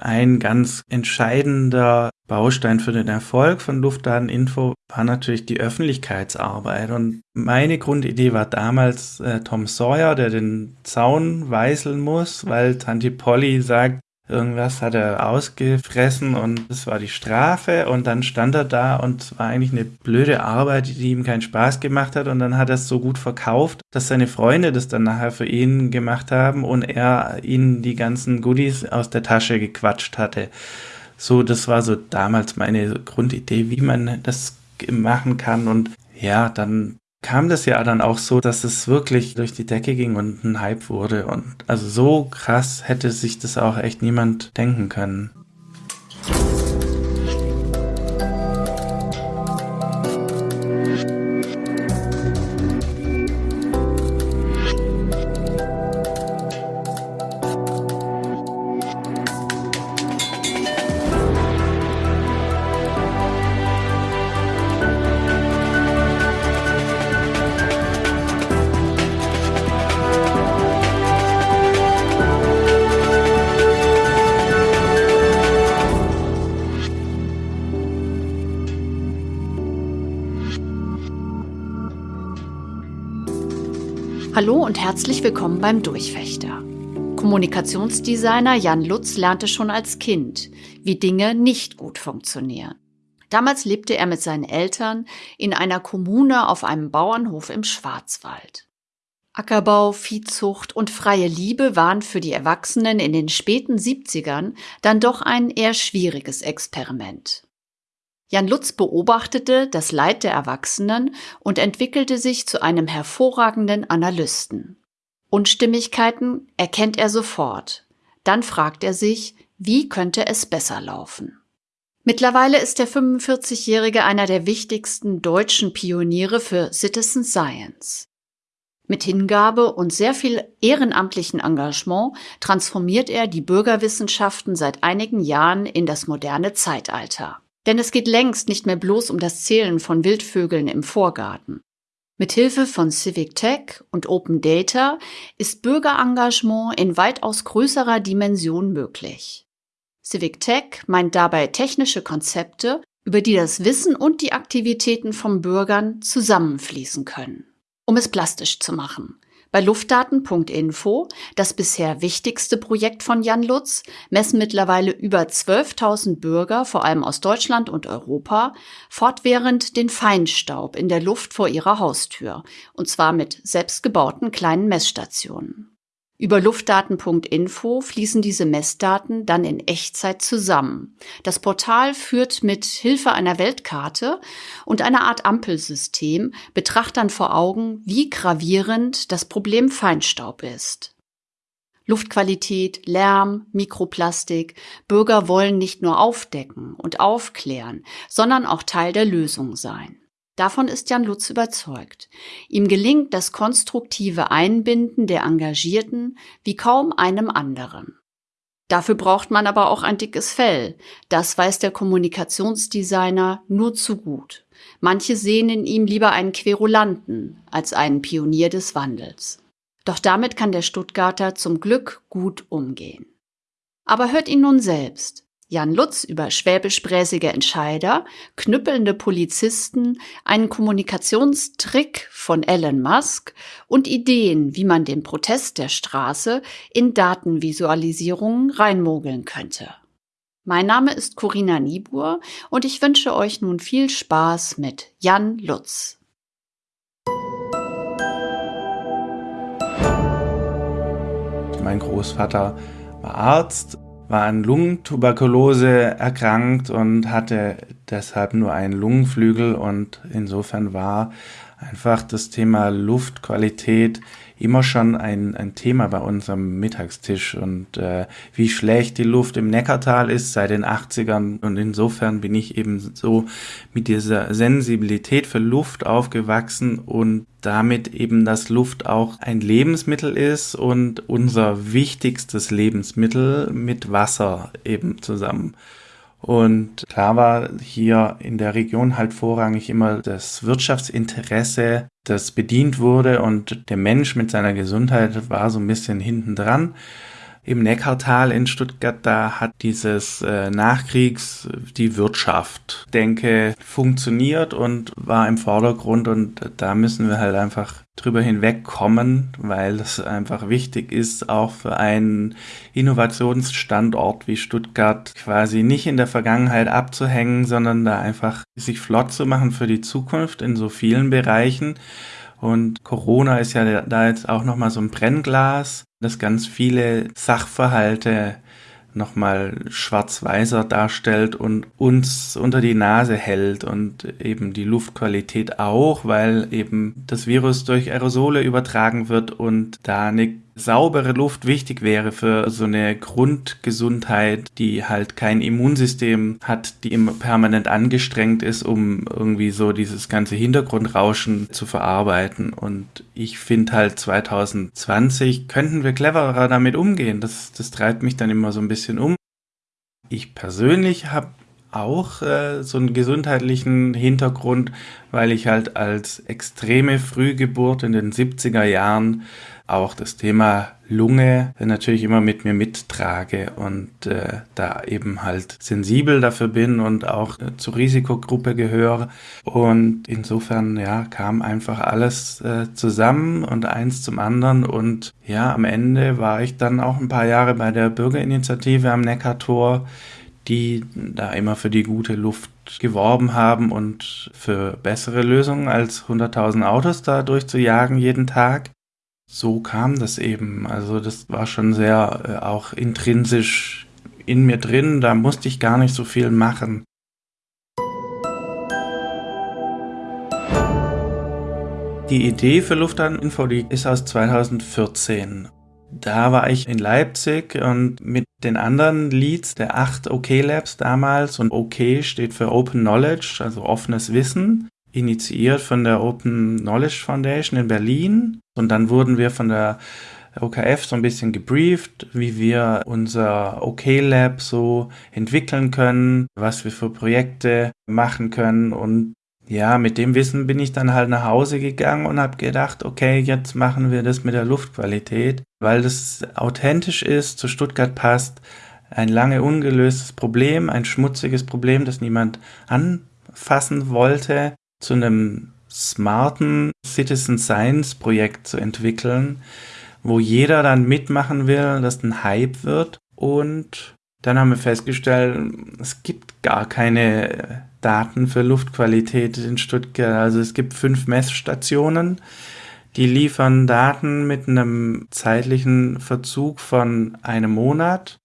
ein ganz entscheidender Baustein für den Erfolg von Luftdateninfo war natürlich die Öffentlichkeitsarbeit. Und meine Grundidee war damals äh, Tom Sawyer, der den Zaun weißeln muss, weil Tante Polly sagt, Irgendwas hat er ausgefressen und das war die Strafe. Und dann stand er da und es war eigentlich eine blöde Arbeit, die ihm keinen Spaß gemacht hat. Und dann hat er es so gut verkauft, dass seine Freunde das dann nachher für ihn gemacht haben und er ihnen die ganzen Goodies aus der Tasche gequatscht hatte. So, das war so damals meine Grundidee, wie man das machen kann. Und ja, dann kam das ja dann auch so, dass es wirklich durch die Decke ging und ein Hype wurde. Und also so krass hätte sich das auch echt niemand denken können. Hallo und herzlich willkommen beim Durchfechter. Kommunikationsdesigner Jan Lutz lernte schon als Kind, wie Dinge nicht gut funktionieren. Damals lebte er mit seinen Eltern in einer Kommune auf einem Bauernhof im Schwarzwald. Ackerbau, Viehzucht und freie Liebe waren für die Erwachsenen in den späten 70ern dann doch ein eher schwieriges Experiment. Jan Lutz beobachtete das Leid der Erwachsenen und entwickelte sich zu einem hervorragenden Analysten. Unstimmigkeiten erkennt er sofort. Dann fragt er sich, wie könnte es besser laufen? Mittlerweile ist der 45-Jährige einer der wichtigsten deutschen Pioniere für Citizen Science. Mit Hingabe und sehr viel ehrenamtlichen Engagement transformiert er die Bürgerwissenschaften seit einigen Jahren in das moderne Zeitalter. Denn es geht längst nicht mehr bloß um das Zählen von Wildvögeln im Vorgarten. Mithilfe von Civic Tech und Open Data ist Bürgerengagement in weitaus größerer Dimension möglich. Civic Tech meint dabei technische Konzepte, über die das Wissen und die Aktivitäten von Bürgern zusammenfließen können. Um es plastisch zu machen. Bei Luftdaten.info, das bisher wichtigste Projekt von Jan Lutz, messen mittlerweile über 12.000 Bürger, vor allem aus Deutschland und Europa, fortwährend den Feinstaub in der Luft vor ihrer Haustür, und zwar mit selbstgebauten kleinen Messstationen. Über luftdaten.info fließen diese Messdaten dann in Echtzeit zusammen. Das Portal führt mit Hilfe einer Weltkarte und einer Art Ampelsystem Betrachtern vor Augen, wie gravierend das Problem Feinstaub ist. Luftqualität, Lärm, Mikroplastik. Bürger wollen nicht nur aufdecken und aufklären, sondern auch Teil der Lösung sein. Davon ist Jan Lutz überzeugt. Ihm gelingt das konstruktive Einbinden der Engagierten wie kaum einem anderen. Dafür braucht man aber auch ein dickes Fell. Das weiß der Kommunikationsdesigner nur zu gut. Manche sehen in ihm lieber einen Querulanten als einen Pionier des Wandels. Doch damit kann der Stuttgarter zum Glück gut umgehen. Aber hört ihn nun selbst. Jan Lutz über schwäbisch-bräsige Entscheider, knüppelnde Polizisten, einen Kommunikationstrick von Elon Musk und Ideen, wie man den Protest der Straße in Datenvisualisierungen reinmogeln könnte. Mein Name ist Corinna Niebuhr und ich wünsche euch nun viel Spaß mit Jan Lutz. Mein Großvater war Arzt war an Lungentuberkulose erkrankt und hatte deshalb nur einen Lungenflügel und insofern war einfach das Thema Luftqualität immer schon ein, ein Thema bei unserem Mittagstisch und äh, wie schlecht die Luft im Neckartal ist seit den 80ern und insofern bin ich eben so mit dieser Sensibilität für Luft aufgewachsen und damit eben, dass Luft auch ein Lebensmittel ist und unser wichtigstes Lebensmittel mit Wasser eben zusammen. Und klar war hier in der Region halt vorrangig immer das Wirtschaftsinteresse, das bedient wurde und der Mensch mit seiner Gesundheit war so ein bisschen hinten dran. Im Neckartal in Stuttgart, da hat dieses äh, Nachkriegs die Wirtschaft, denke, funktioniert und war im Vordergrund und da müssen wir halt einfach drüber hinwegkommen, weil es einfach wichtig ist, auch für einen Innovationsstandort wie Stuttgart quasi nicht in der Vergangenheit abzuhängen, sondern da einfach sich flott zu machen für die Zukunft in so vielen Bereichen. Und Corona ist ja da jetzt auch nochmal so ein Brennglas, das ganz viele Sachverhalte nochmal schwarz-weißer darstellt und uns unter die Nase hält und eben die Luftqualität auch, weil eben das Virus durch Aerosole übertragen wird und da eine saubere Luft wichtig wäre für so eine Grundgesundheit, die halt kein Immunsystem hat, die immer permanent angestrengt ist, um irgendwie so dieses ganze Hintergrundrauschen zu verarbeiten. Und ich finde halt 2020 könnten wir cleverer damit umgehen. Das, das treibt mich dann immer so ein bisschen um. Ich persönlich habe auch äh, so einen gesundheitlichen Hintergrund, weil ich halt als extreme Frühgeburt in den 70er Jahren auch das Thema Lunge natürlich immer mit mir mittrage und äh, da eben halt sensibel dafür bin und auch äh, zur Risikogruppe gehöre. Und insofern, ja, kam einfach alles äh, zusammen und eins zum anderen. Und ja, am Ende war ich dann auch ein paar Jahre bei der Bürgerinitiative am Neckartor, die da immer für die gute Luft geworben haben und für bessere Lösungen als 100.000 Autos da durchzujagen jeden Tag so kam das eben. Also das war schon sehr äh, auch intrinsisch in mir drin. Da musste ich gar nicht so viel machen. Die Idee für Luftaninfo, die ist aus 2014. Da war ich in Leipzig und mit den anderen Leads der acht OK Labs damals und OK steht für Open Knowledge, also offenes Wissen initiiert von der Open Knowledge Foundation in Berlin. Und dann wurden wir von der OKF so ein bisschen gebrieft, wie wir unser OK Lab so entwickeln können, was wir für Projekte machen können. Und ja, mit dem Wissen bin ich dann halt nach Hause gegangen und habe gedacht, okay, jetzt machen wir das mit der Luftqualität, weil das authentisch ist, zu Stuttgart passt. Ein lange ungelöstes Problem, ein schmutziges Problem, das niemand anfassen wollte zu einem smarten Citizen Science Projekt zu entwickeln, wo jeder dann mitmachen will, dass ein Hype wird. Und dann haben wir festgestellt, es gibt gar keine Daten für Luftqualität in Stuttgart. Also es gibt fünf Messstationen, die liefern Daten mit einem zeitlichen Verzug von einem Monat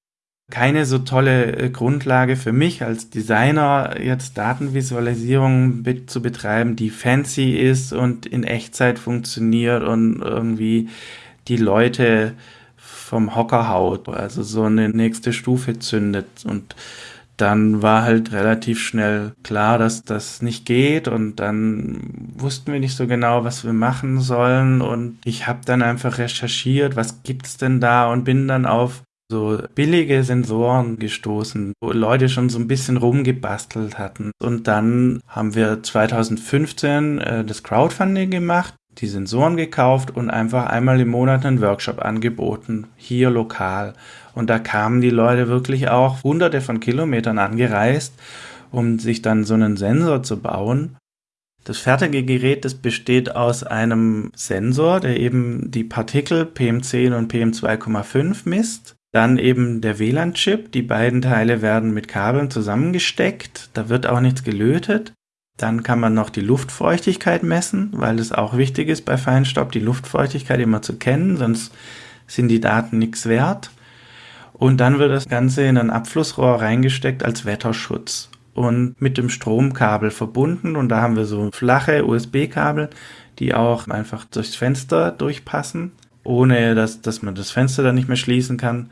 keine so tolle äh, Grundlage für mich als Designer, jetzt Datenvisualisierung zu betreiben, die fancy ist und in Echtzeit funktioniert und irgendwie die Leute vom Hocker haut, also so eine nächste Stufe zündet. Und dann war halt relativ schnell klar, dass das nicht geht und dann wussten wir nicht so genau, was wir machen sollen und ich habe dann einfach recherchiert, was gibt's denn da und bin dann auf so billige Sensoren gestoßen, wo Leute schon so ein bisschen rumgebastelt hatten. Und dann haben wir 2015 äh, das Crowdfunding gemacht, die Sensoren gekauft und einfach einmal im Monat einen Workshop angeboten, hier lokal. Und da kamen die Leute wirklich auch hunderte von Kilometern angereist, um sich dann so einen Sensor zu bauen. Das fertige Gerät, das besteht aus einem Sensor, der eben die Partikel PM10 und PM2,5 misst. Dann eben der WLAN-Chip. Die beiden Teile werden mit Kabeln zusammengesteckt. Da wird auch nichts gelötet. Dann kann man noch die Luftfeuchtigkeit messen, weil es auch wichtig ist bei Feinstaub, die Luftfeuchtigkeit immer zu kennen, sonst sind die Daten nichts wert. Und dann wird das Ganze in ein Abflussrohr reingesteckt als Wetterschutz und mit dem Stromkabel verbunden. Und da haben wir so flache USB-Kabel, die auch einfach durchs Fenster durchpassen ohne dass, dass man das Fenster dann nicht mehr schließen kann.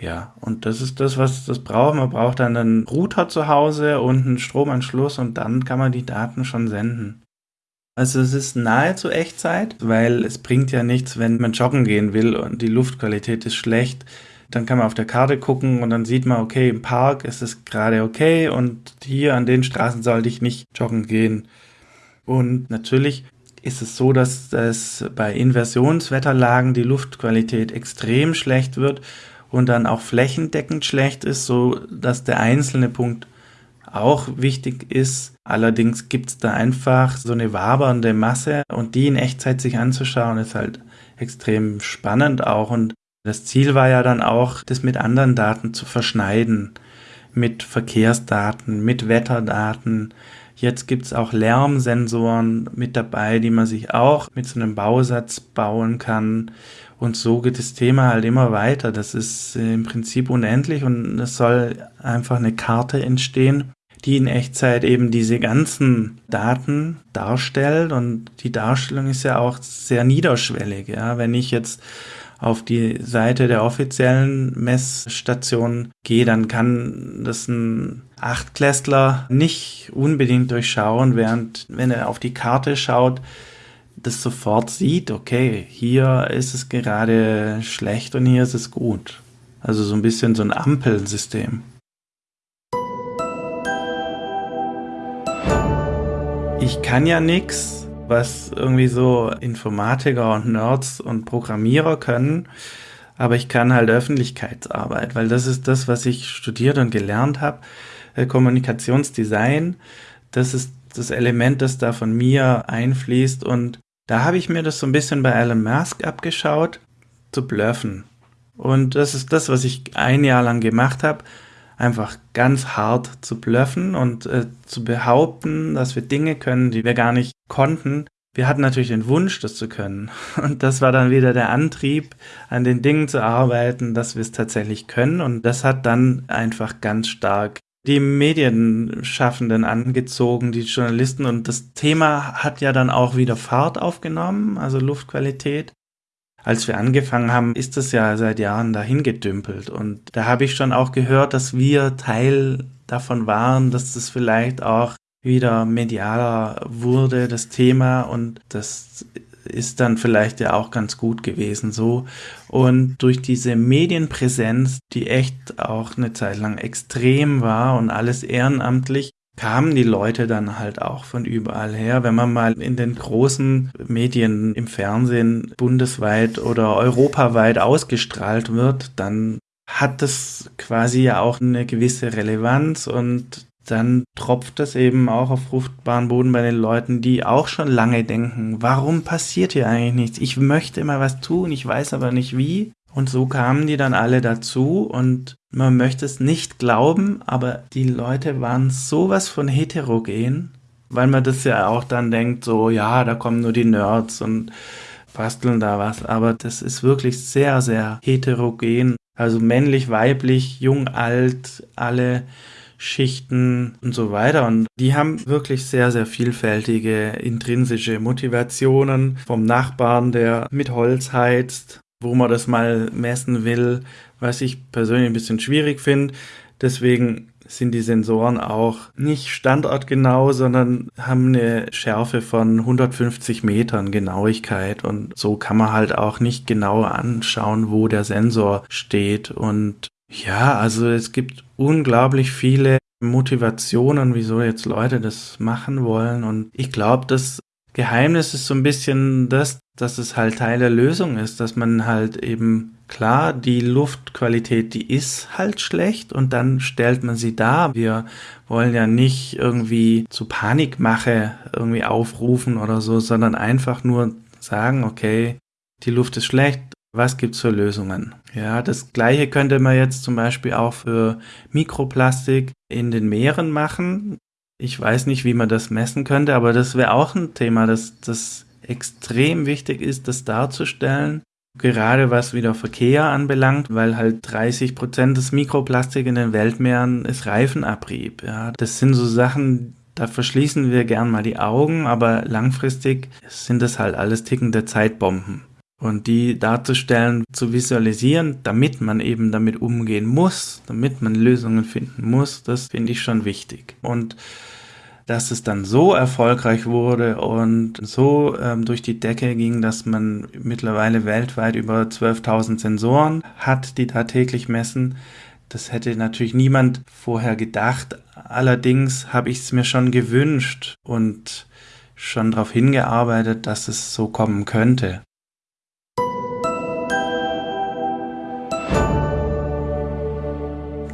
Ja, und das ist das, was das braucht. Man braucht dann einen Router zu Hause und einen Stromanschluss und dann kann man die Daten schon senden. Also es ist nahezu Echtzeit, weil es bringt ja nichts, wenn man joggen gehen will und die Luftqualität ist schlecht. Dann kann man auf der Karte gucken und dann sieht man, okay, im Park ist es gerade okay und hier an den Straßen sollte ich nicht joggen gehen. Und natürlich ist es so, dass es bei Inversionswetterlagen die Luftqualität extrem schlecht wird und dann auch flächendeckend schlecht ist, so dass der einzelne Punkt auch wichtig ist. Allerdings gibt es da einfach so eine wabernde Masse und die in Echtzeit sich anzuschauen, ist halt extrem spannend auch. Und das Ziel war ja dann auch, das mit anderen Daten zu verschneiden. Mit Verkehrsdaten, mit Wetterdaten. Jetzt gibt es auch Lärmsensoren mit dabei, die man sich auch mit so einem Bausatz bauen kann. Und so geht das Thema halt immer weiter. Das ist im Prinzip unendlich und es soll einfach eine Karte entstehen, die in Echtzeit eben diese ganzen Daten darstellt. Und die Darstellung ist ja auch sehr niederschwellig. Ja, wenn ich jetzt auf die Seite der offiziellen Messstation gehe, dann kann das ein Achtklässler nicht unbedingt durchschauen, während wenn er auf die Karte schaut, das sofort sieht, okay, hier ist es gerade schlecht und hier ist es gut. Also so ein bisschen so ein Ampelsystem. Ich kann ja nichts, was irgendwie so Informatiker und Nerds und Programmierer können, aber ich kann halt Öffentlichkeitsarbeit, weil das ist das, was ich studiert und gelernt habe. Äh, Kommunikationsdesign, das ist das Element, das da von mir einfließt und da habe ich mir das so ein bisschen bei Elon Musk abgeschaut, zu bluffen. Und das ist das, was ich ein Jahr lang gemacht habe, einfach ganz hart zu bluffen und äh, zu behaupten, dass wir Dinge können, die wir gar nicht konnten. Wir hatten natürlich den Wunsch, das zu können. Und das war dann wieder der Antrieb, an den Dingen zu arbeiten, dass wir es tatsächlich können. Und das hat dann einfach ganz stark die Medienschaffenden angezogen, die Journalisten. Und das Thema hat ja dann auch wieder Fahrt aufgenommen, also Luftqualität. Als wir angefangen haben, ist das ja seit Jahren dahin gedümpelt. Und da habe ich schon auch gehört, dass wir Teil davon waren, dass das vielleicht auch wieder medialer wurde, das Thema. Und das ist dann vielleicht ja auch ganz gut gewesen so. Und durch diese Medienpräsenz, die echt auch eine Zeit lang extrem war und alles ehrenamtlich, kamen die Leute dann halt auch von überall her. Wenn man mal in den großen Medien im Fernsehen bundesweit oder europaweit ausgestrahlt wird, dann hat das quasi ja auch eine gewisse Relevanz und dann tropft das eben auch auf fruchtbaren Boden bei den Leuten, die auch schon lange denken, warum passiert hier eigentlich nichts? Ich möchte immer was tun, ich weiß aber nicht wie. Und so kamen die dann alle dazu und man möchte es nicht glauben, aber die Leute waren sowas von heterogen, weil man das ja auch dann denkt, so ja, da kommen nur die Nerds und basteln da was, aber das ist wirklich sehr, sehr heterogen. Also männlich, weiblich, jung, alt, alle Schichten und so weiter. Und die haben wirklich sehr, sehr vielfältige intrinsische Motivationen vom Nachbarn, der mit Holz heizt, wo man das mal messen will, was ich persönlich ein bisschen schwierig finde. Deswegen sind die Sensoren auch nicht standortgenau, sondern haben eine Schärfe von 150 Metern Genauigkeit und so kann man halt auch nicht genau anschauen, wo der Sensor steht und ja, also es gibt unglaublich viele Motivationen, wieso jetzt Leute das machen wollen. Und ich glaube, das Geheimnis ist so ein bisschen das, dass es halt Teil der Lösung ist, dass man halt eben klar, die Luftqualität, die ist halt schlecht und dann stellt man sie dar. Wir wollen ja nicht irgendwie zu Panikmache irgendwie aufrufen oder so, sondern einfach nur sagen, okay, die Luft ist schlecht, was gibt's für Lösungen? Ja, das gleiche könnte man jetzt zum Beispiel auch für Mikroplastik in den Meeren machen. Ich weiß nicht, wie man das messen könnte, aber das wäre auch ein Thema, das, das extrem wichtig ist, das darzustellen. Gerade was wieder Verkehr anbelangt, weil halt 30 Prozent des Mikroplastik in den Weltmeeren ist Reifenabrieb. Ja, das sind so Sachen, da verschließen wir gern mal die Augen, aber langfristig sind das halt alles tickende Zeitbomben. Und die darzustellen, zu visualisieren, damit man eben damit umgehen muss, damit man Lösungen finden muss, das finde ich schon wichtig. Und dass es dann so erfolgreich wurde und so ähm, durch die Decke ging, dass man mittlerweile weltweit über 12.000 Sensoren hat, die da täglich messen, das hätte natürlich niemand vorher gedacht. Allerdings habe ich es mir schon gewünscht und schon darauf hingearbeitet, dass es so kommen könnte.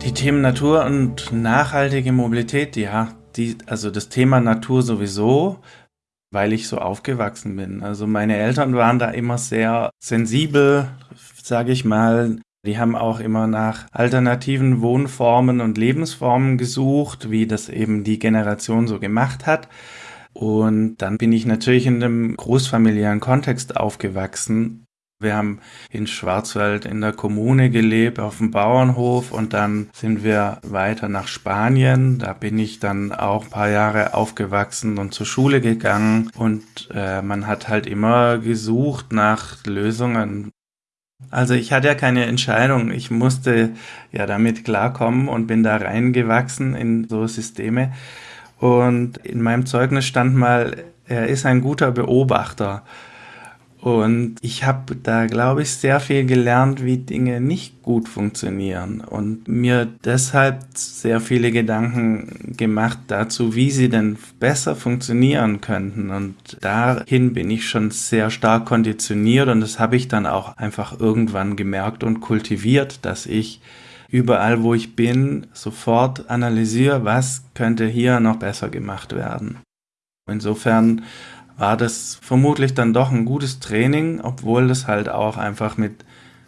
Die Themen Natur und nachhaltige Mobilität, ja, die, also das Thema Natur sowieso, weil ich so aufgewachsen bin. Also meine Eltern waren da immer sehr sensibel, sage ich mal. Die haben auch immer nach alternativen Wohnformen und Lebensformen gesucht, wie das eben die Generation so gemacht hat. Und dann bin ich natürlich in einem großfamiliären Kontext aufgewachsen. Wir haben in Schwarzwald in der Kommune gelebt, auf dem Bauernhof und dann sind wir weiter nach Spanien. Da bin ich dann auch ein paar Jahre aufgewachsen und zur Schule gegangen und äh, man hat halt immer gesucht nach Lösungen. Also ich hatte ja keine Entscheidung. Ich musste ja damit klarkommen und bin da reingewachsen in so Systeme. Und in meinem Zeugnis stand mal, er ist ein guter Beobachter. Und ich habe da, glaube ich, sehr viel gelernt, wie Dinge nicht gut funktionieren und mir deshalb sehr viele Gedanken gemacht dazu, wie sie denn besser funktionieren könnten. Und dahin bin ich schon sehr stark konditioniert und das habe ich dann auch einfach irgendwann gemerkt und kultiviert, dass ich überall, wo ich bin, sofort analysiere, was könnte hier noch besser gemacht werden. Insofern war das vermutlich dann doch ein gutes Training, obwohl das halt auch einfach mit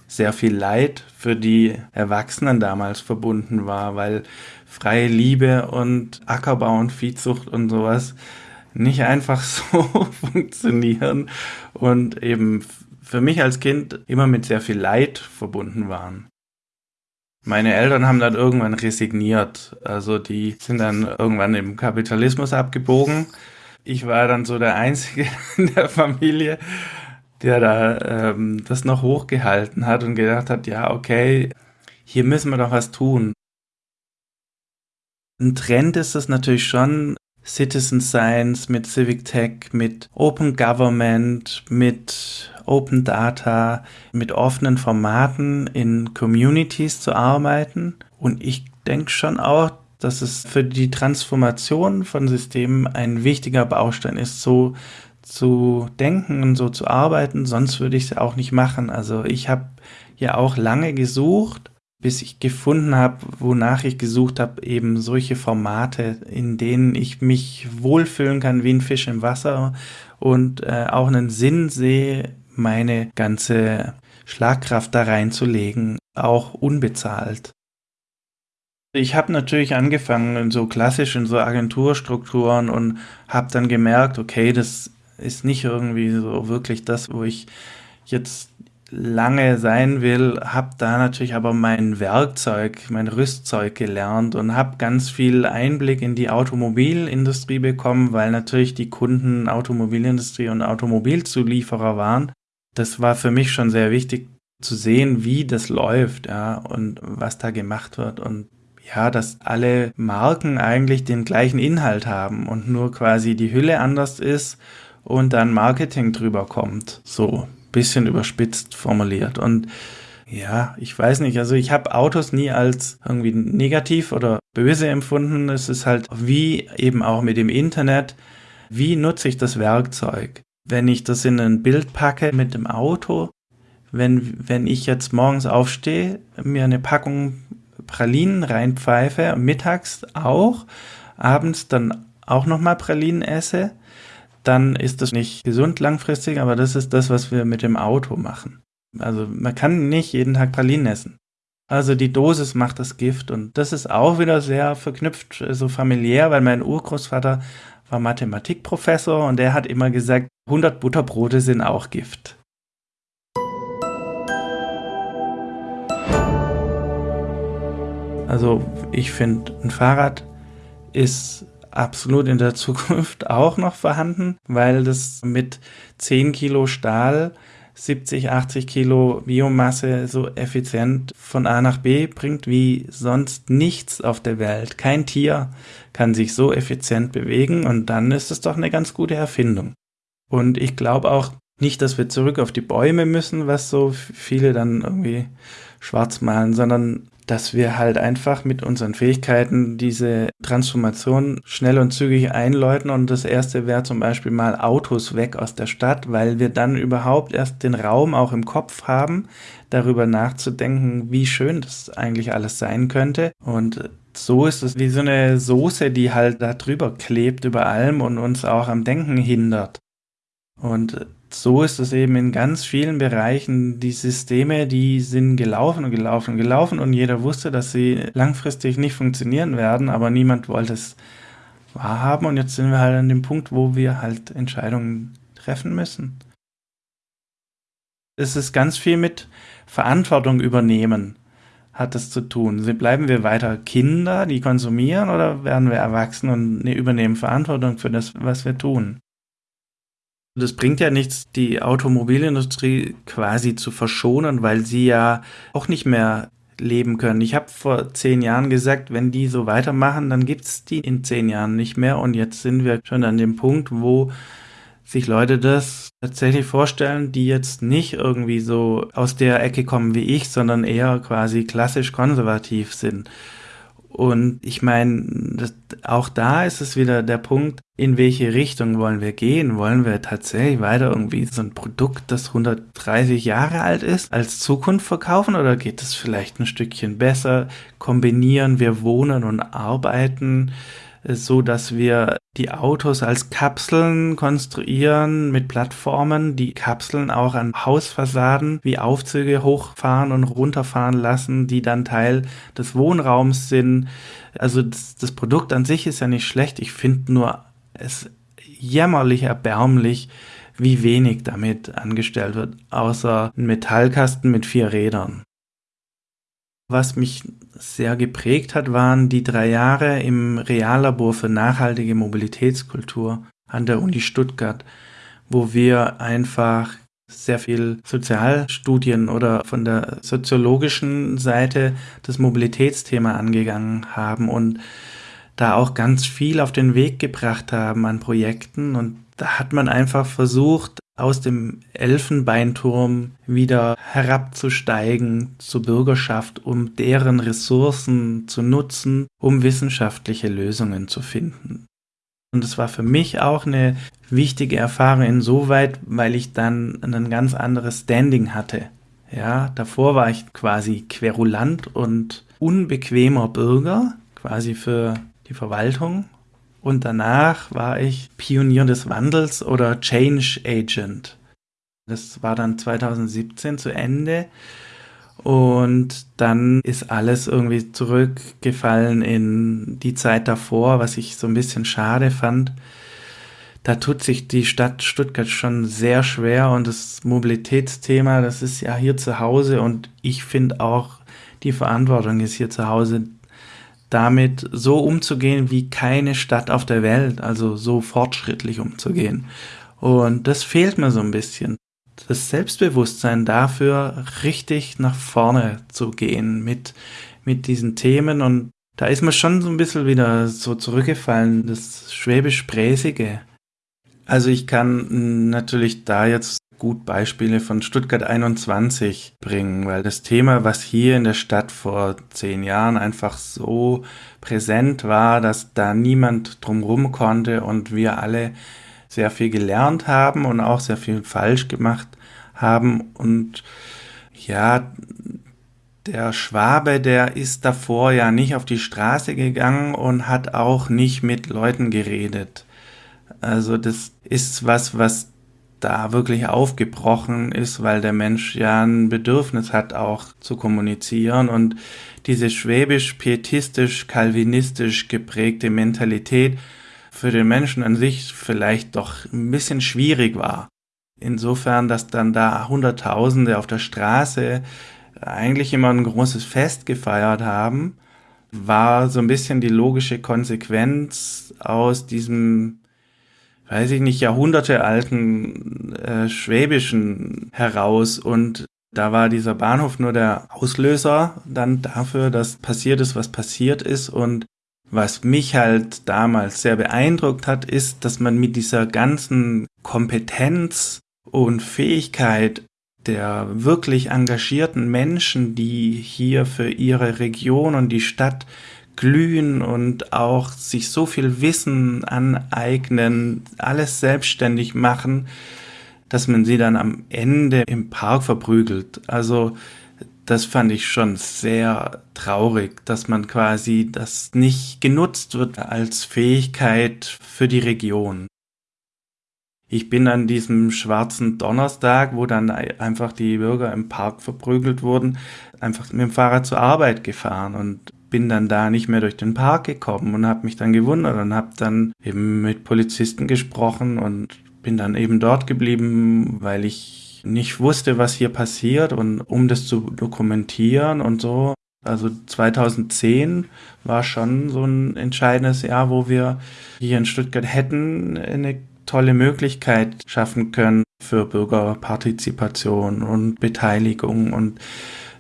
sehr viel Leid für die Erwachsenen damals verbunden war, weil freie Liebe und Ackerbau und Viehzucht und sowas nicht einfach so funktionieren und eben für mich als Kind immer mit sehr viel Leid verbunden waren. Meine Eltern haben dann irgendwann resigniert. Also die sind dann irgendwann im Kapitalismus abgebogen. Ich war dann so der Einzige in der Familie, der da ähm, das noch hochgehalten hat und gedacht hat, ja, okay, hier müssen wir doch was tun. Ein Trend ist es natürlich schon, Citizen Science mit Civic Tech, mit Open Government, mit Open Data, mit offenen Formaten in Communities zu arbeiten. Und ich denke schon auch, dass es für die Transformation von Systemen ein wichtiger Baustein ist, so zu denken und so zu arbeiten, sonst würde ich es ja auch nicht machen. Also ich habe ja auch lange gesucht, bis ich gefunden habe, wonach ich gesucht habe, eben solche Formate, in denen ich mich wohlfühlen kann wie ein Fisch im Wasser und äh, auch einen Sinn sehe, meine ganze Schlagkraft da reinzulegen, auch unbezahlt. Ich habe natürlich angefangen in so klassischen so Agenturstrukturen und habe dann gemerkt, okay, das ist nicht irgendwie so wirklich das, wo ich jetzt lange sein will, habe da natürlich aber mein Werkzeug, mein Rüstzeug gelernt und habe ganz viel Einblick in die Automobilindustrie bekommen, weil natürlich die Kunden Automobilindustrie und Automobilzulieferer waren. Das war für mich schon sehr wichtig zu sehen, wie das läuft, ja, und was da gemacht wird und ja, dass alle Marken eigentlich den gleichen Inhalt haben und nur quasi die Hülle anders ist und dann Marketing drüber kommt. So bisschen überspitzt formuliert. Und ja, ich weiß nicht, also ich habe Autos nie als irgendwie negativ oder böse empfunden. Es ist halt wie eben auch mit dem Internet, wie nutze ich das Werkzeug? Wenn ich das in ein Bild packe mit dem Auto, wenn, wenn ich jetzt morgens aufstehe, mir eine Packung Pralinen reinpfeife, mittags auch, abends dann auch nochmal Pralinen esse, dann ist das nicht gesund langfristig, aber das ist das, was wir mit dem Auto machen. Also man kann nicht jeden Tag Pralinen essen. Also die Dosis macht das Gift und das ist auch wieder sehr verknüpft, so familiär, weil mein Urgroßvater war Mathematikprofessor und der hat immer gesagt, 100 Butterbrote sind auch Gift. Also ich finde, ein Fahrrad ist absolut in der Zukunft auch noch vorhanden, weil das mit 10 Kilo Stahl 70, 80 Kilo Biomasse so effizient von A nach B bringt wie sonst nichts auf der Welt. Kein Tier kann sich so effizient bewegen und dann ist es doch eine ganz gute Erfindung. Und ich glaube auch nicht, dass wir zurück auf die Bäume müssen, was so viele dann irgendwie schwarz malen, sondern dass wir halt einfach mit unseren Fähigkeiten diese Transformation schnell und zügig einläuten. Und das erste wäre zum Beispiel mal Autos weg aus der Stadt, weil wir dann überhaupt erst den Raum auch im Kopf haben, darüber nachzudenken, wie schön das eigentlich alles sein könnte. Und so ist es wie so eine Soße, die halt da drüber klebt über allem und uns auch am Denken hindert. Und so ist es eben in ganz vielen Bereichen. Die Systeme, die sind gelaufen und gelaufen und gelaufen und jeder wusste, dass sie langfristig nicht funktionieren werden, aber niemand wollte es wahrhaben und jetzt sind wir halt an dem Punkt, wo wir halt Entscheidungen treffen müssen. Es ist ganz viel mit Verantwortung übernehmen, hat es zu tun. Bleiben wir weiter Kinder, die konsumieren, oder werden wir erwachsen und ne, übernehmen Verantwortung für das, was wir tun? Das bringt ja nichts, die Automobilindustrie quasi zu verschonen, weil sie ja auch nicht mehr leben können. Ich habe vor zehn Jahren gesagt, wenn die so weitermachen, dann gibt es die in zehn Jahren nicht mehr. Und jetzt sind wir schon an dem Punkt, wo sich Leute das tatsächlich vorstellen, die jetzt nicht irgendwie so aus der Ecke kommen wie ich, sondern eher quasi klassisch konservativ sind. Und ich meine, auch da ist es wieder der Punkt, in welche Richtung wollen wir gehen? Wollen wir tatsächlich weiter irgendwie so ein Produkt, das 130 Jahre alt ist, als Zukunft verkaufen oder geht es vielleicht ein Stückchen besser? Kombinieren wir Wohnen und Arbeiten? So dass wir die Autos als Kapseln konstruieren mit Plattformen, die Kapseln auch an Hausfassaden wie Aufzüge hochfahren und runterfahren lassen, die dann Teil des Wohnraums sind. Also das, das Produkt an sich ist ja nicht schlecht. Ich finde nur es jämmerlich erbärmlich, wie wenig damit angestellt wird, außer ein Metallkasten mit vier Rädern. Was mich sehr geprägt hat, waren die drei Jahre im Reallabor für nachhaltige Mobilitätskultur an der Uni Stuttgart, wo wir einfach sehr viel Sozialstudien oder von der soziologischen Seite das Mobilitätsthema angegangen haben und da auch ganz viel auf den Weg gebracht haben an Projekten. Und da hat man einfach versucht, aus dem Elfenbeinturm wieder herabzusteigen zur Bürgerschaft, um deren Ressourcen zu nutzen, um wissenschaftliche Lösungen zu finden. Und es war für mich auch eine wichtige Erfahrung insoweit, weil ich dann ein ganz anderes Standing hatte. Ja, davor war ich quasi querulant und unbequemer Bürger, quasi für die Verwaltung und danach war ich Pionier des Wandels oder Change Agent. Das war dann 2017 zu Ende. Und dann ist alles irgendwie zurückgefallen in die Zeit davor, was ich so ein bisschen schade fand. Da tut sich die Stadt Stuttgart schon sehr schwer und das Mobilitätsthema, das ist ja hier zu Hause und ich finde auch, die Verantwortung ist hier zu Hause damit so umzugehen wie keine Stadt auf der Welt, also so fortschrittlich umzugehen. Und das fehlt mir so ein bisschen. Das Selbstbewusstsein dafür, richtig nach vorne zu gehen mit, mit diesen Themen. Und da ist mir schon so ein bisschen wieder so zurückgefallen, das schwäbisch-präsige. Also ich kann natürlich da jetzt gut Beispiele von Stuttgart 21 bringen, weil das Thema, was hier in der Stadt vor zehn Jahren einfach so präsent war, dass da niemand drumrum konnte und wir alle sehr viel gelernt haben und auch sehr viel falsch gemacht haben und ja, der Schwabe, der ist davor ja nicht auf die Straße gegangen und hat auch nicht mit Leuten geredet. Also das ist was, was da wirklich aufgebrochen ist, weil der Mensch ja ein Bedürfnis hat, auch zu kommunizieren und diese schwäbisch-pietistisch, kalvinistisch geprägte Mentalität für den Menschen an sich vielleicht doch ein bisschen schwierig war. Insofern, dass dann da Hunderttausende auf der Straße eigentlich immer ein großes Fest gefeiert haben, war so ein bisschen die logische Konsequenz aus diesem weiß ich nicht, Jahrhunderte alten äh, Schwäbischen heraus. Und da war dieser Bahnhof nur der Auslöser dann dafür, dass passiert ist, was passiert ist. Und was mich halt damals sehr beeindruckt hat, ist, dass man mit dieser ganzen Kompetenz und Fähigkeit der wirklich engagierten Menschen, die hier für ihre Region und die Stadt glühen und auch sich so viel Wissen aneignen, alles selbstständig machen, dass man sie dann am Ende im Park verprügelt. Also das fand ich schon sehr traurig, dass man quasi das nicht genutzt wird als Fähigkeit für die Region. Ich bin an diesem schwarzen Donnerstag, wo dann einfach die Bürger im Park verprügelt wurden, einfach mit dem Fahrrad zur Arbeit gefahren und bin dann da nicht mehr durch den Park gekommen und habe mich dann gewundert und habe dann eben mit Polizisten gesprochen und bin dann eben dort geblieben, weil ich nicht wusste, was hier passiert und um das zu dokumentieren und so. Also 2010 war schon so ein entscheidendes Jahr, wo wir hier in Stuttgart hätten eine tolle Möglichkeit schaffen können für Bürgerpartizipation und Beteiligung und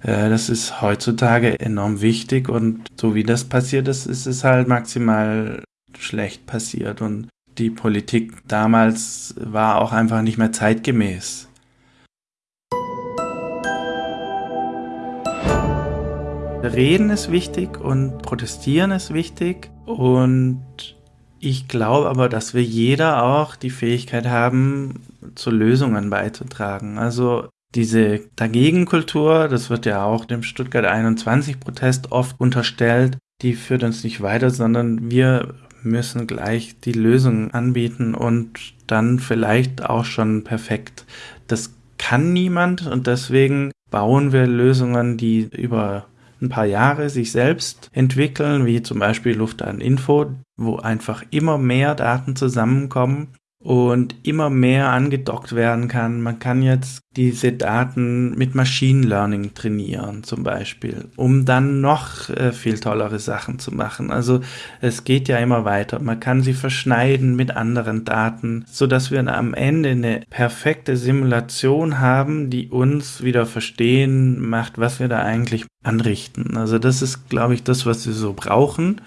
das ist heutzutage enorm wichtig und so wie das passiert ist, ist es halt maximal schlecht passiert und die Politik damals war auch einfach nicht mehr zeitgemäß. Reden ist wichtig und protestieren ist wichtig und ich glaube aber, dass wir jeder auch die Fähigkeit haben, zu Lösungen beizutragen. Also diese Dagegenkultur, das wird ja auch dem Stuttgart 21 Protest oft unterstellt, die führt uns nicht weiter, sondern wir müssen gleich die Lösung anbieten und dann vielleicht auch schon perfekt. Das kann niemand und deswegen bauen wir Lösungen, die über ein paar Jahre sich selbst entwickeln, wie zum Beispiel Luftdateninfo, wo einfach immer mehr Daten zusammenkommen und immer mehr angedockt werden kann. Man kann jetzt diese Daten mit Machine Learning trainieren zum Beispiel, um dann noch äh, viel tollere Sachen zu machen. Also es geht ja immer weiter. Man kann sie verschneiden mit anderen Daten, so dass wir am Ende eine perfekte Simulation haben, die uns wieder verstehen macht, was wir da eigentlich anrichten. Also das ist, glaube ich, das, was wir so brauchen.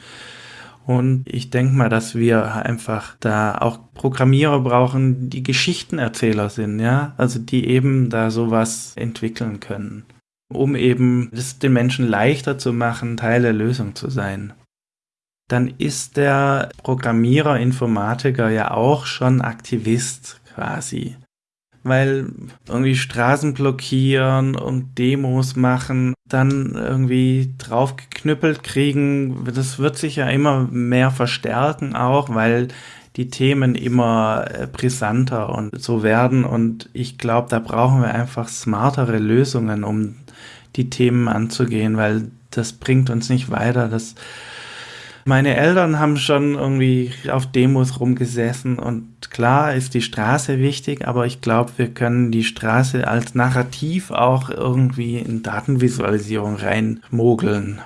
Und ich denke mal, dass wir einfach da auch Programmierer brauchen, die Geschichtenerzähler sind, ja, also die eben da sowas entwickeln können, um eben es den Menschen leichter zu machen, Teil der Lösung zu sein. Dann ist der Programmierer, Informatiker ja auch schon Aktivist quasi weil irgendwie Straßen blockieren und Demos machen, dann irgendwie draufgeknüppelt kriegen, das wird sich ja immer mehr verstärken auch, weil die Themen immer äh, brisanter und so werden und ich glaube, da brauchen wir einfach smartere Lösungen, um die Themen anzugehen, weil das bringt uns nicht weiter. Das meine Eltern haben schon irgendwie auf Demos rumgesessen und klar ist die Straße wichtig, aber ich glaube, wir können die Straße als Narrativ auch irgendwie in Datenvisualisierung reinmogeln.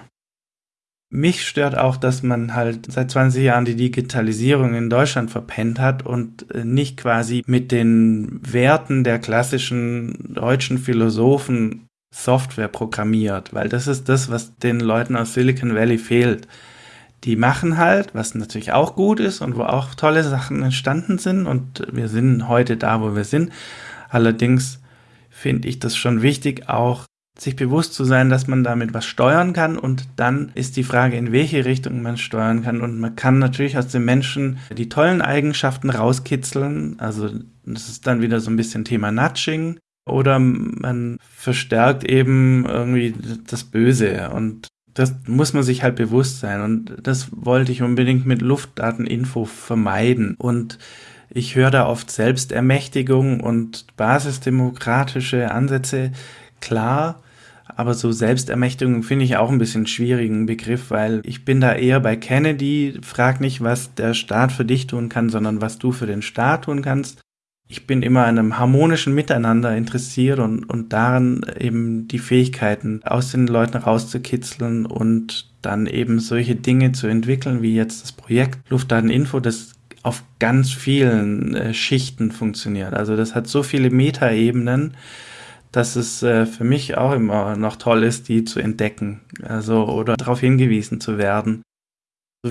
Mich stört auch, dass man halt seit 20 Jahren die Digitalisierung in Deutschland verpennt hat und nicht quasi mit den Werten der klassischen deutschen Philosophen Software programmiert, weil das ist das, was den Leuten aus Silicon Valley fehlt die machen halt, was natürlich auch gut ist und wo auch tolle Sachen entstanden sind und wir sind heute da, wo wir sind. Allerdings finde ich das schon wichtig, auch sich bewusst zu sein, dass man damit was steuern kann und dann ist die Frage, in welche Richtung man steuern kann und man kann natürlich aus den Menschen die tollen Eigenschaften rauskitzeln, also das ist dann wieder so ein bisschen Thema Nudging oder man verstärkt eben irgendwie das Böse und das muss man sich halt bewusst sein. Und das wollte ich unbedingt mit Luftdateninfo vermeiden. Und ich höre da oft Selbstermächtigung und basisdemokratische Ansätze. Klar, aber so Selbstermächtigung finde ich auch ein bisschen schwierigen Begriff, weil ich bin da eher bei Kennedy. Frag nicht, was der Staat für dich tun kann, sondern was du für den Staat tun kannst ich bin immer an einem harmonischen Miteinander interessiert und, und daran eben die Fähigkeiten aus den Leuten rauszukitzeln und dann eben solche Dinge zu entwickeln, wie jetzt das Projekt Luftdateninfo, das auf ganz vielen äh, Schichten funktioniert. Also das hat so viele Metaebenen, dass es äh, für mich auch immer noch toll ist, die zu entdecken, also oder darauf hingewiesen zu werden.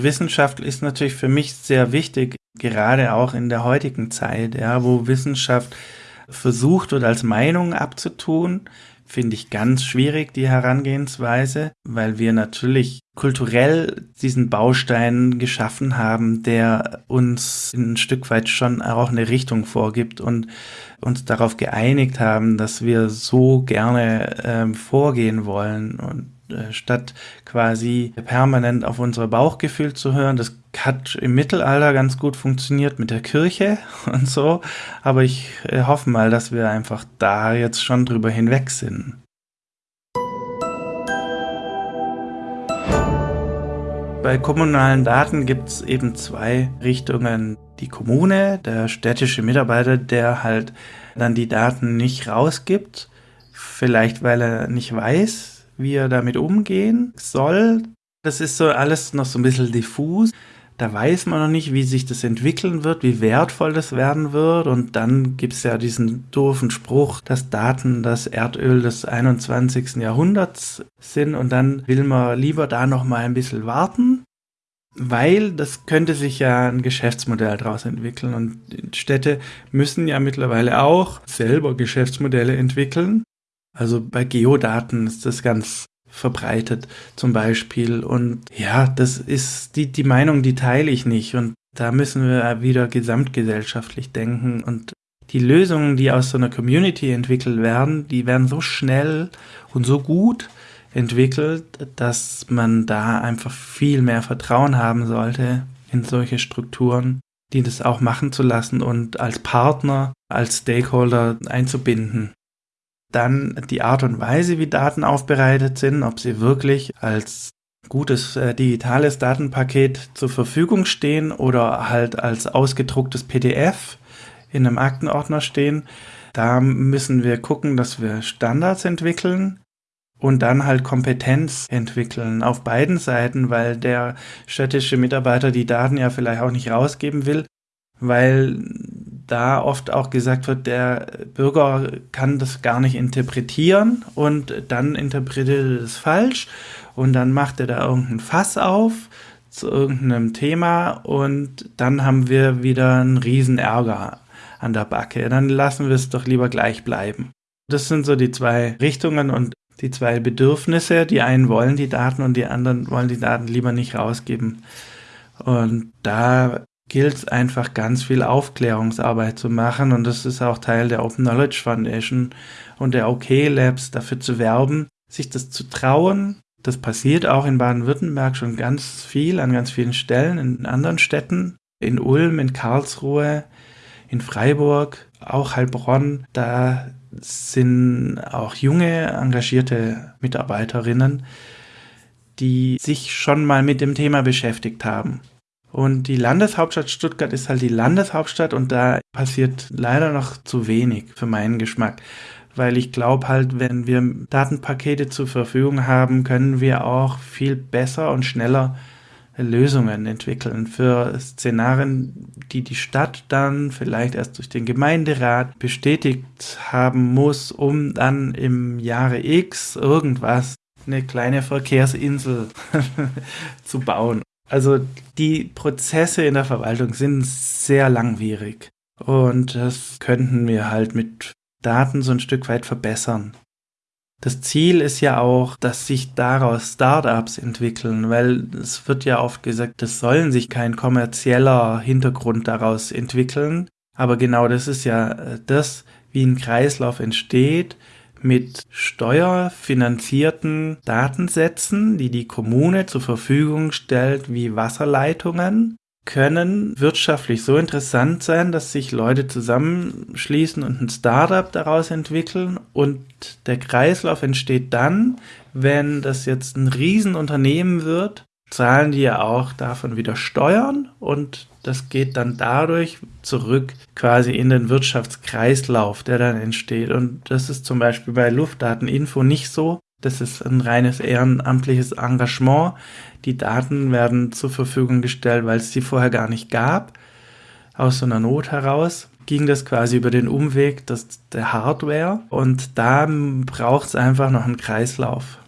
Wissenschaft ist natürlich für mich sehr wichtig, gerade auch in der heutigen Zeit, ja, wo Wissenschaft versucht wird, als Meinung abzutun, finde ich ganz schwierig, die Herangehensweise, weil wir natürlich kulturell diesen Baustein geschaffen haben, der uns ein Stück weit schon auch eine Richtung vorgibt und uns darauf geeinigt haben, dass wir so gerne ähm, vorgehen wollen. Und statt quasi permanent auf unser Bauchgefühl zu hören. Das hat im Mittelalter ganz gut funktioniert mit der Kirche und so, aber ich äh, hoffe mal, dass wir einfach da jetzt schon drüber hinweg sind. Bei kommunalen Daten gibt es eben zwei Richtungen. Die Kommune, der städtische Mitarbeiter, der halt dann die Daten nicht rausgibt, vielleicht weil er nicht weiß, wie er damit umgehen soll. Das ist so alles noch so ein bisschen diffus. Da weiß man noch nicht, wie sich das entwickeln wird, wie wertvoll das werden wird. Und dann gibt es ja diesen doofen Spruch, dass Daten das Erdöl des 21. Jahrhunderts sind. Und dann will man lieber da noch mal ein bisschen warten, weil das könnte sich ja ein Geschäftsmodell daraus entwickeln. Und Städte müssen ja mittlerweile auch selber Geschäftsmodelle entwickeln. Also bei Geodaten ist das ganz verbreitet zum Beispiel. Und ja, das ist die, die Meinung, die teile ich nicht. Und da müssen wir wieder gesamtgesellschaftlich denken. Und die Lösungen, die aus so einer Community entwickelt werden, die werden so schnell und so gut entwickelt, dass man da einfach viel mehr Vertrauen haben sollte in solche Strukturen, die das auch machen zu lassen und als Partner, als Stakeholder einzubinden dann die Art und Weise, wie Daten aufbereitet sind, ob sie wirklich als gutes äh, digitales Datenpaket zur Verfügung stehen oder halt als ausgedrucktes PDF in einem Aktenordner stehen. Da müssen wir gucken, dass wir Standards entwickeln und dann halt Kompetenz entwickeln auf beiden Seiten, weil der städtische Mitarbeiter die Daten ja vielleicht auch nicht rausgeben will, weil da oft auch gesagt wird, der Bürger kann das gar nicht interpretieren und dann interpretiert er das falsch und dann macht er da irgendein Fass auf zu irgendeinem Thema und dann haben wir wieder einen riesen Ärger an der Backe. Dann lassen wir es doch lieber gleich bleiben. Das sind so die zwei Richtungen und die zwei Bedürfnisse. Die einen wollen die Daten und die anderen wollen die Daten lieber nicht rausgeben. Und da gilt es einfach ganz viel Aufklärungsarbeit zu machen und das ist auch Teil der Open Knowledge Foundation und der OK Labs dafür zu werben, sich das zu trauen. Das passiert auch in Baden-Württemberg schon ganz viel an ganz vielen Stellen, in anderen Städten, in Ulm, in Karlsruhe, in Freiburg, auch Heilbronn. Da sind auch junge, engagierte Mitarbeiterinnen, die sich schon mal mit dem Thema beschäftigt haben. Und die Landeshauptstadt Stuttgart ist halt die Landeshauptstadt und da passiert leider noch zu wenig für meinen Geschmack. Weil ich glaube halt, wenn wir Datenpakete zur Verfügung haben, können wir auch viel besser und schneller Lösungen entwickeln für Szenarien, die die Stadt dann vielleicht erst durch den Gemeinderat bestätigt haben muss, um dann im Jahre X irgendwas, eine kleine Verkehrsinsel zu bauen. Also die Prozesse in der Verwaltung sind sehr langwierig und das könnten wir halt mit Daten so ein Stück weit verbessern. Das Ziel ist ja auch, dass sich daraus Startups entwickeln, weil es wird ja oft gesagt, es sollen sich kein kommerzieller Hintergrund daraus entwickeln. Aber genau das ist ja äh, das, wie ein Kreislauf entsteht, mit steuerfinanzierten Datensätzen, die die Kommune zur Verfügung stellt, wie Wasserleitungen, können wirtschaftlich so interessant sein, dass sich Leute zusammenschließen und ein Startup daraus entwickeln und der Kreislauf entsteht dann, wenn das jetzt ein Riesenunternehmen wird, zahlen die ja auch davon wieder Steuern und das geht dann dadurch zurück quasi in den Wirtschaftskreislauf, der dann entsteht. Und das ist zum Beispiel bei Luftdateninfo nicht so. Das ist ein reines ehrenamtliches Engagement. Die Daten werden zur Verfügung gestellt, weil es sie vorher gar nicht gab. Aus so einer Not heraus ging das quasi über den Umweg des, der Hardware. Und da braucht es einfach noch einen Kreislauf.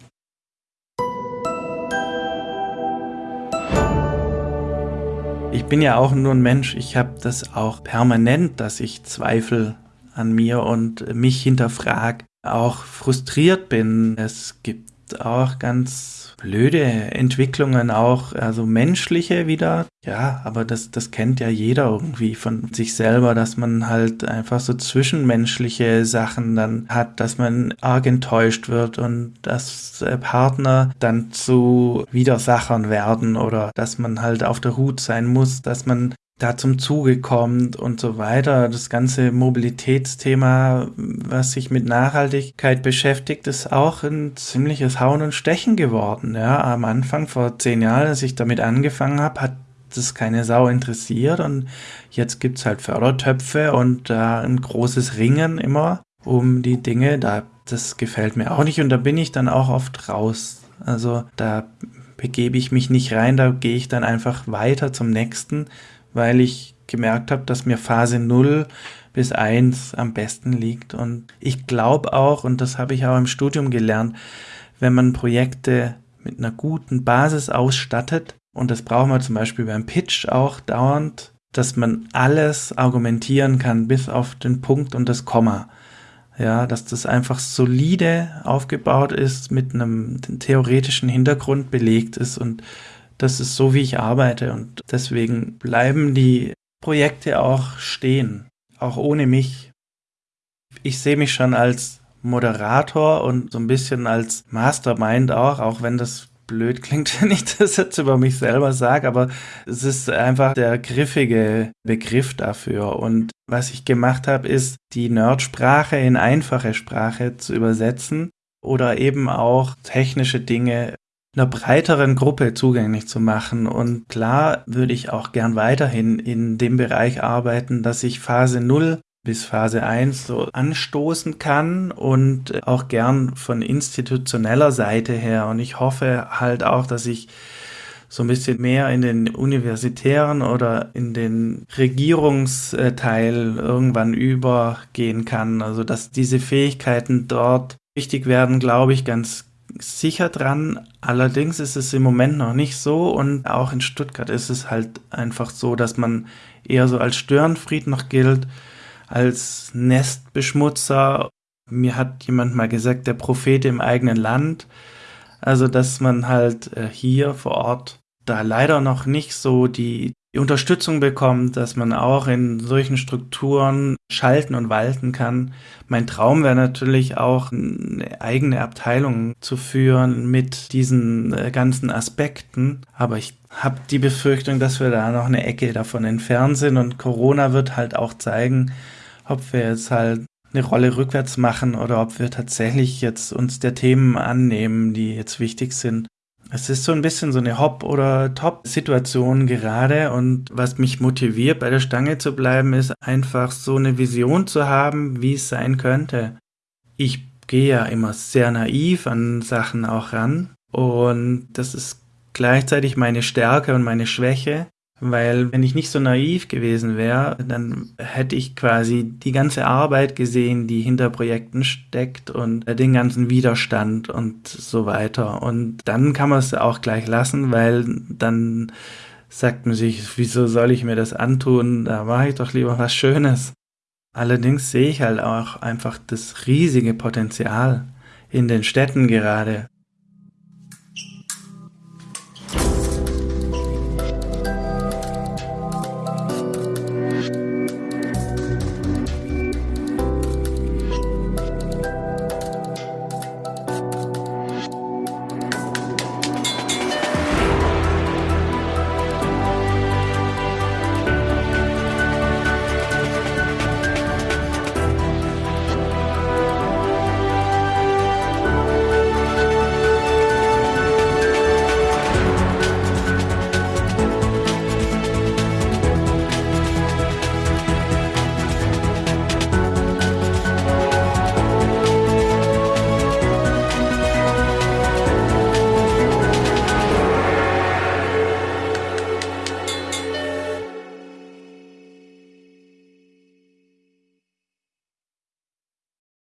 Ich bin ja auch nur ein Mensch. Ich habe das auch permanent, dass ich Zweifel an mir und mich hinterfrag, auch frustriert bin. Es gibt auch ganz blöde Entwicklungen, auch also menschliche wieder. Ja, aber das, das kennt ja jeder irgendwie von sich selber, dass man halt einfach so zwischenmenschliche Sachen dann hat, dass man arg enttäuscht wird und dass Partner dann zu Widersachern werden oder dass man halt auf der Hut sein muss, dass man da zum Zuge kommt und so weiter. Das ganze Mobilitätsthema, was sich mit Nachhaltigkeit beschäftigt, ist auch ein ziemliches Hauen und Stechen geworden. Ja, am Anfang vor zehn Jahren, als ich damit angefangen habe, hat das keine Sau interessiert und jetzt gibt's halt Fördertöpfe und da äh, ein großes Ringen immer um die Dinge. Da, das gefällt mir auch nicht und da bin ich dann auch oft raus. Also da begebe ich mich nicht rein, da gehe ich dann einfach weiter zum nächsten weil ich gemerkt habe, dass mir Phase 0 bis 1 am besten liegt. Und ich glaube auch, und das habe ich auch im Studium gelernt, wenn man Projekte mit einer guten Basis ausstattet, und das brauchen wir zum Beispiel beim Pitch auch dauernd, dass man alles argumentieren kann bis auf den Punkt und das Komma. Ja, dass das einfach solide aufgebaut ist, mit einem theoretischen Hintergrund belegt ist und das ist so, wie ich arbeite und deswegen bleiben die Projekte auch stehen, auch ohne mich. Ich sehe mich schon als Moderator und so ein bisschen als Mastermind auch, auch wenn das blöd klingt, wenn ich das jetzt über mich selber sage, aber es ist einfach der griffige Begriff dafür. Und was ich gemacht habe, ist, die Nerdsprache in einfache Sprache zu übersetzen oder eben auch technische Dinge einer breiteren Gruppe zugänglich zu machen. Und klar würde ich auch gern weiterhin in dem Bereich arbeiten, dass ich Phase 0 bis Phase 1 so anstoßen kann und auch gern von institutioneller Seite her. Und ich hoffe halt auch, dass ich so ein bisschen mehr in den universitären oder in den Regierungsteil irgendwann übergehen kann. Also dass diese Fähigkeiten dort wichtig werden, glaube ich, ganz sicher dran. Allerdings ist es im Moment noch nicht so und auch in Stuttgart ist es halt einfach so, dass man eher so als Störenfried noch gilt, als Nestbeschmutzer. Mir hat jemand mal gesagt, der Prophet im eigenen Land. Also, dass man halt äh, hier vor Ort da leider noch nicht so die, die Unterstützung bekommt, dass man auch in solchen Strukturen schalten und walten kann. Mein Traum wäre natürlich auch eine eigene Abteilung zu führen mit diesen äh, ganzen Aspekten, aber ich habe die Befürchtung, dass wir da noch eine Ecke davon entfernt sind und Corona wird halt auch zeigen, ob wir jetzt halt eine Rolle rückwärts machen oder ob wir tatsächlich jetzt uns der Themen annehmen, die jetzt wichtig sind. Es ist so ein bisschen so eine Hop- oder Top-Situation gerade und was mich motiviert, bei der Stange zu bleiben, ist einfach so eine Vision zu haben, wie es sein könnte. Ich gehe ja immer sehr naiv an Sachen auch ran und das ist gleichzeitig meine Stärke und meine Schwäche. Weil wenn ich nicht so naiv gewesen wäre, dann hätte ich quasi die ganze Arbeit gesehen, die hinter Projekten steckt und den ganzen Widerstand und so weiter. Und dann kann man es auch gleich lassen, weil dann sagt man sich, wieso soll ich mir das antun? Da mache ich doch lieber was Schönes. Allerdings sehe ich halt auch einfach das riesige Potenzial in den Städten gerade